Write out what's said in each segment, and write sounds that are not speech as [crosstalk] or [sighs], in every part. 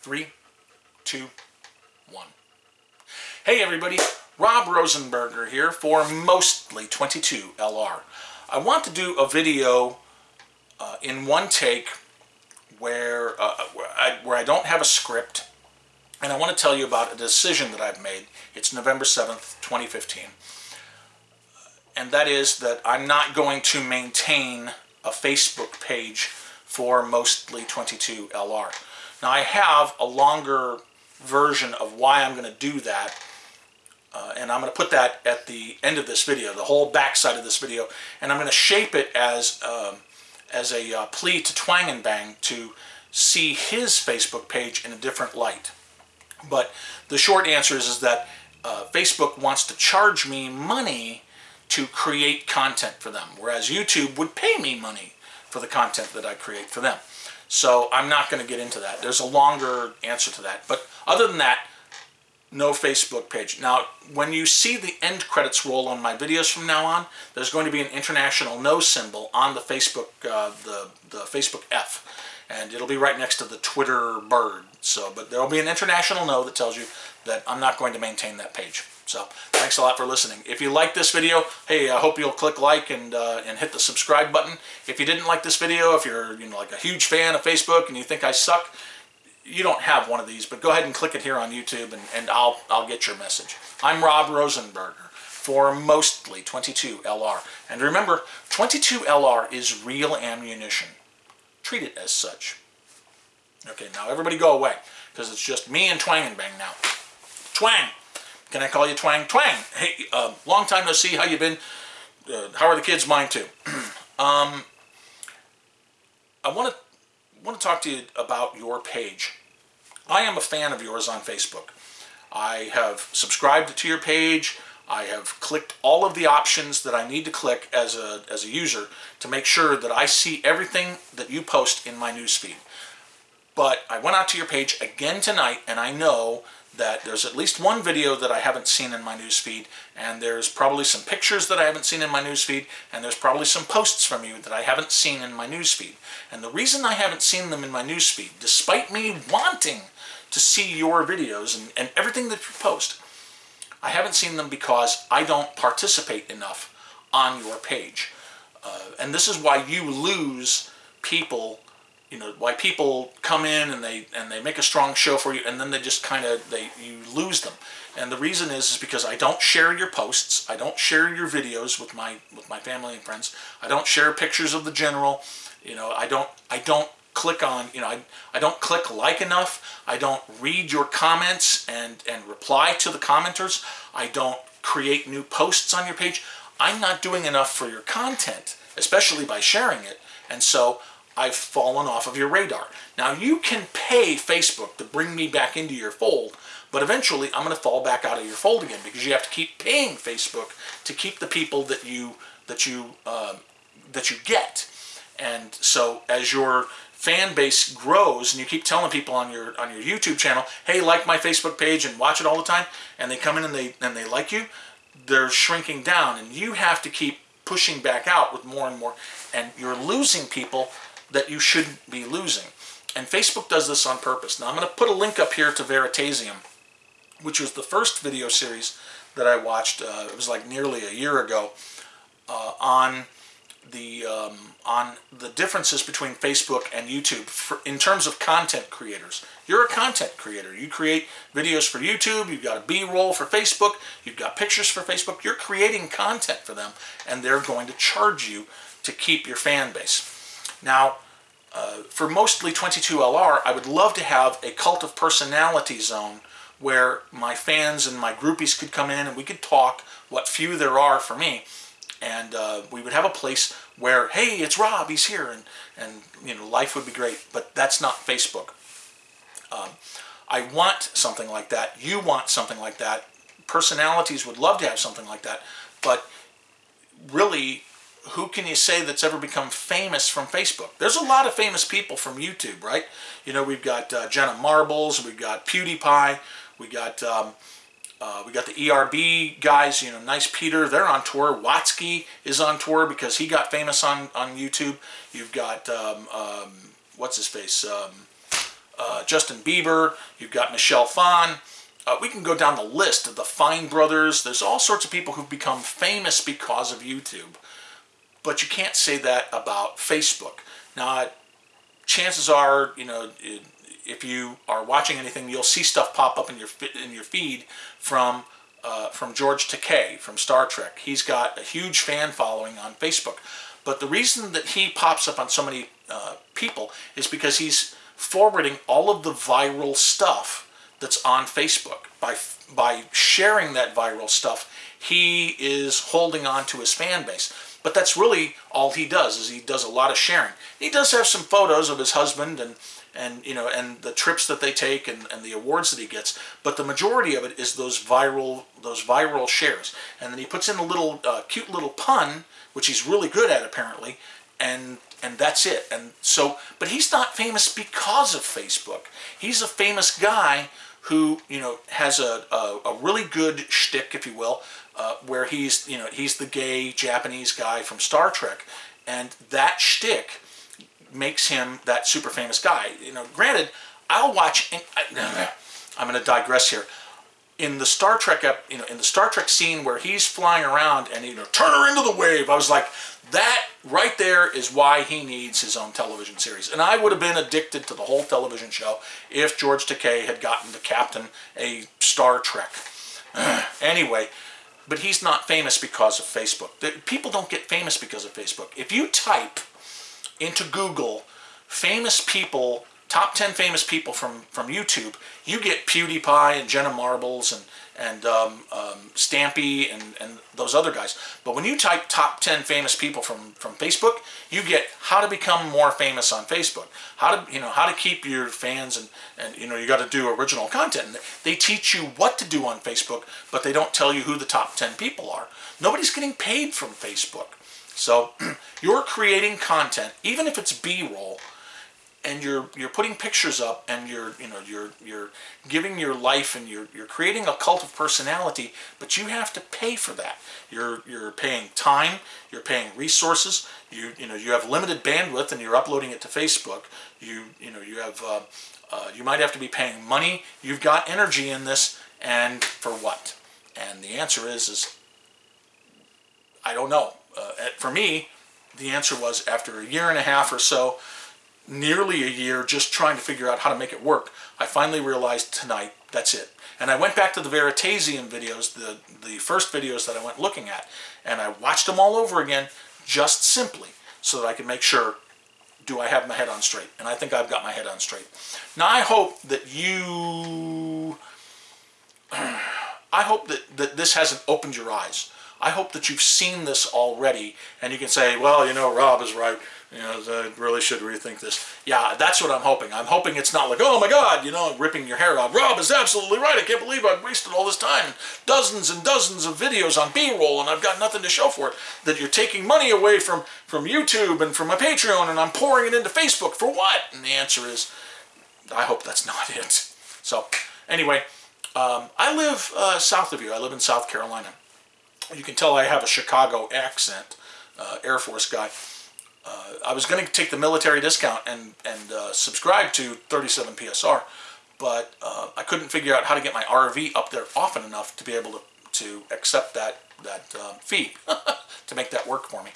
Three, two, one. Hey everybody, Rob Rosenberger here for Mostly 22 LR. I want to do a video uh, in one take where, uh, where, I, where I don't have a script and I want to tell you about a decision that I've made. It's November 7th, 2015. And that is that I'm not going to maintain a Facebook page for Mostly 22 LR. Now I have a longer version of why I'm going to do that uh, and I'm going to put that at the end of this video, the whole backside of this video, and I'm going to shape it as um, as a uh, plea to Twang and Bang to see his Facebook page in a different light. But the short answer is, is that uh, Facebook wants to charge me money to create content for them, whereas YouTube would pay me money for the content that I create for them. So I'm not going to get into that. There's a longer answer to that. But other than that, no Facebook page. Now, when you see the end credits roll on my videos from now on, there's going to be an international no symbol on the Facebook, uh, the, the Facebook F. And it'll be right next to the Twitter bird. So, but there'll be an international no that tells you that I'm not going to maintain that page. So thanks a lot for listening. If you like this video, hey, I hope you'll click like and, uh, and hit the subscribe button. If you didn't like this video, if you're you know like a huge fan of Facebook and you think I suck, you don't have one of these, but go ahead and click it here on YouTube and, and I'll, I'll get your message. I'm Rob Rosenberger for Mostly 22LR. And remember, 22LR is real ammunition. Treat it as such. Okay, now everybody go away, because it's just me and Twang and Bang now. Twang! Can I call you Twang? Twang! Hey, uh, long time no see. How you been? Uh, how are the kids? Mine too. [clears throat] um, I want to want to talk to you about your page. I am a fan of yours on Facebook. I have subscribed to your page. I have clicked all of the options that I need to click as a, as a user to make sure that I see everything that you post in my newsfeed. But I went out to your page again tonight and I know that there's at least one video that I haven't seen in my newsfeed, and there's probably some pictures that I haven't seen in my newsfeed, and there's probably some posts from you that I haven't seen in my newsfeed. And the reason I haven't seen them in my newsfeed, despite me wanting to see your videos and, and everything that you post, I haven't seen them because I don't participate enough on your page. Uh, and this is why you lose people you know why people come in and they and they make a strong show for you and then they just kind of they you lose them and the reason is is because I don't share your posts I don't share your videos with my with my family and friends I don't share pictures of the general you know I don't I don't click on you know I, I don't click like enough I don't read your comments and and reply to the commenters I don't create new posts on your page I'm not doing enough for your content especially by sharing it and so I've fallen off of your radar. Now you can pay Facebook to bring me back into your fold, but eventually I'm going to fall back out of your fold again because you have to keep paying Facebook to keep the people that you that you uh, that you get. And so as your fan base grows and you keep telling people on your on your YouTube channel, hey, like my Facebook page and watch it all the time, and they come in and they and they like you, they're shrinking down, and you have to keep pushing back out with more and more, and you're losing people that you shouldn't be losing. And Facebook does this on purpose. Now I'm going to put a link up here to Veritasium, which was the first video series that I watched. Uh, it was like nearly a year ago uh, on the um, on the differences between Facebook and YouTube for, in terms of content creators. You're a content creator. You create videos for YouTube. You've got a B-roll for Facebook. You've got pictures for Facebook. You're creating content for them, and they're going to charge you to keep your fan base. Now, uh, for mostly 22LR, I would love to have a cult of personality zone where my fans and my groupies could come in and we could talk, what few there are for me, and uh, we would have a place where, hey, it's Rob, he's here, and, and you know, life would be great, but that's not Facebook. Um, I want something like that. You want something like that. Personalities would love to have something like that, but really who can you say that's ever become famous from Facebook? There's a lot of famous people from YouTube, right? You know, we've got uh, Jenna Marbles, we've got PewDiePie, we got um, Uh, we got the ERB guys, you know, Nice Peter, they're on tour. Watsky is on tour because he got famous on, on YouTube. You've got, um, um, what's his face, um, uh, Justin Bieber. You've got Michelle Phan. Uh, we can go down the list of the Fine Brothers. There's all sorts of people who've become famous because of YouTube. But you can't say that about Facebook. Now, chances are, you know, if you are watching anything, you'll see stuff pop up in your in your feed from uh, from George Takei from Star Trek. He's got a huge fan following on Facebook. But the reason that he pops up on so many uh, people is because he's forwarding all of the viral stuff that's on Facebook. By, by sharing that viral stuff, he is holding on to his fan base. But that's really all he does, is he does a lot of sharing. He does have some photos of his husband and and you know and the trips that they take and, and the awards that he gets but the majority of it is those viral those viral shares. And then he puts in a little uh, cute little pun which he's really good at apparently and and that's it. And so but he's not famous because of Facebook. He's a famous guy who you know has a, a, a really good shtick if you will uh, where he's you know he's the gay Japanese guy from Star Trek. And that shtick makes him that super famous guy. You know, granted, I'll watch. I, I'm going to digress here. In the Star Trek, you know, in the Star Trek scene where he's flying around and you know, turn her into the wave, I was like, that right there is why he needs his own television series. And I would have been addicted to the whole television show if George Takei had gotten to captain a Star Trek. [sighs] anyway, but he's not famous because of Facebook. People don't get famous because of Facebook. If you type into Google famous people, top 10 famous people from, from YouTube, you get PewDiePie and Jenna Marbles and, and um, um, Stampy and, and those other guys. But when you type top 10 famous people from, from Facebook, you get how to become more famous on Facebook, how to, you know, how to keep your fans and, and you know, you got to do original content. They teach you what to do on Facebook, but they don't tell you who the top 10 people are. Nobody's getting paid from Facebook. So [clears throat] you're creating content, even if it's B-roll, and you're you're putting pictures up and you're you know you're you're giving your life and you're you're creating a cult of personality but you have to pay for that. You're you're paying time you're paying resources you you know you have limited bandwidth and you're uploading it to Facebook. You you know you have uh, uh, you might have to be paying money. You've got energy in this and for what? And the answer is is I don't know uh, for me, the answer was after a year and a half or so, nearly a year just trying to figure out how to make it work, I finally realized tonight, that's it. And I went back to the Veritasium videos, the, the first videos that I went looking at, and I watched them all over again just simply so that I could make sure, do I have my head on straight? And I think I've got my head on straight. Now I hope that you, [clears throat] I hope that, that this hasn't opened your eyes I hope that you've seen this already and you can say, well, you know, Rob is right. You know, I really should rethink this. Yeah, that's what I'm hoping. I'm hoping it's not like, oh my God, you know, ripping your hair out. Rob is absolutely right. I can't believe I've wasted all this time. Dozens and dozens of videos on B-roll and I've got nothing to show for it. That you're taking money away from, from YouTube and from my Patreon and I'm pouring it into Facebook. For what? And the answer is, I hope that's [laughs] not it. So, anyway, um, I live uh, south of you. I live in South Carolina. You can tell I have a Chicago accent, uh, Air Force guy. Uh, I was going to take the military discount and, and uh, subscribe to 37 PSR, but uh, I couldn't figure out how to get my RV up there often enough to be able to, to accept that, that um, fee [laughs] to make that work for me.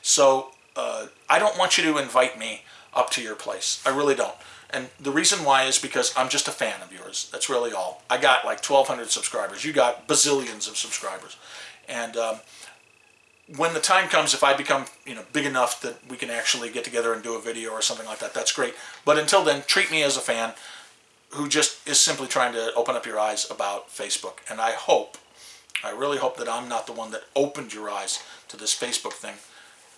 So uh, I don't want you to invite me up to your place. I really don't. And the reason why is because I'm just a fan of yours. That's really all. I got like 1,200 subscribers. You got bazillions of subscribers. And um, when the time comes, if I become you know big enough that we can actually get together and do a video or something like that, that's great. But until then, treat me as a fan who just is simply trying to open up your eyes about Facebook. And I hope, I really hope that I'm not the one that opened your eyes to this Facebook thing.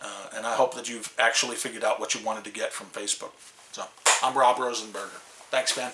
Uh, and I hope that you've actually figured out what you wanted to get from Facebook. So, I'm Rob Rosenberger. Thanks, man.